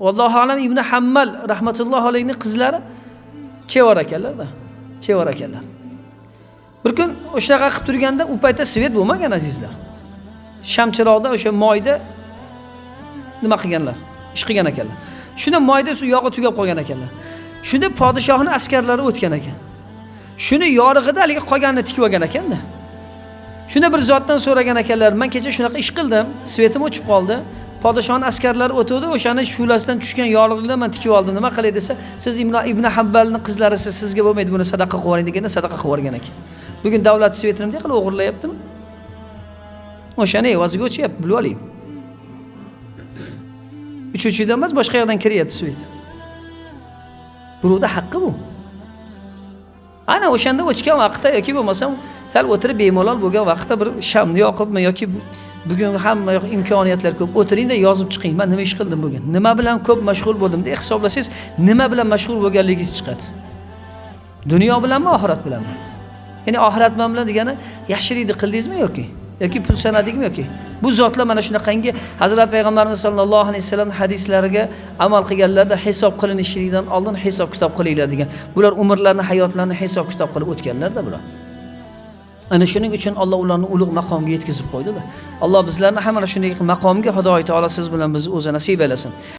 vallohu alam ibn hammal rahmatullohi alayhni qizlari chevar ekanlarda chevar ekanlar. Bir kun o'shanaqa qilib turganda u paytda svet bo'lmagan azizlar. Shamchiroqda o'sha moyda nima qilganlar? Ish qilgan ekanlar. Shunda moyda yog'i tugab qolgan ekanlar. Shunda podshohni askarlari o'tgan ekan. Shuni yorig'ida haligi qolganini tikib olgan ekanda shunda bir zotdan so'ragan ekanlar man kecha shunaqa ish qildim svetim o'chib qoldi podshohni askarlari o'tuvdi o'shani shu'lasidan tushgan yorliqni man tikib oldim. Nima qilay desa siz ibn, ibn habbalni qizlarisiz sizga bo'lmaydi buni sadaqa qilib yuboring deganda sadaqa qilib yuborgan ekan. Bugun davlat svetini bunday qilib o'g'irlayaptimi? O'shani evaziga o'chyapti bilib oling. Uchuvchidan emas boshqa yoqdan kiryapti svet birovni haqqi bu. Ana o'shanda o'chgan vaqtda yoki bo'lmasam sal o'tirib bemalol bo'lgan vaqtda bir shamni yoqibmi yoki bugun hamma yoq imkoniyatlar ko'p. O'tiringda yozib chiqing. Man nima ish qildim bugun? Nima bilan ko'p mashg'ul bo'ldim deb hisoblasangiz nima bilan mashg'ul bo'lganligingiz chiqadi. Dunyo bilanmi oxirat bilanmi? Ya'ni oxirat bilan degani yaxshilikni qildingizmi yoki yoki pul sanadingmi yoki? Bu zotlar mana shunaqangi hazrat payg'ambarimiz sollallohu alayhi vasallam hadislariga amal qilganlarda hisob qilinishlikdan oldin hisob kitob qilinglar degan. Bular umrlarini hayotlarini hisob kitob qilib o'tganlarda bular. Ana shuning uchun alloh ularni ulug' maqomga yetkazib qo'ydida. Alloh bizlarni ham mana shunday maqomga xudoy taolo siz bilan bizni o'zi nasib aylasin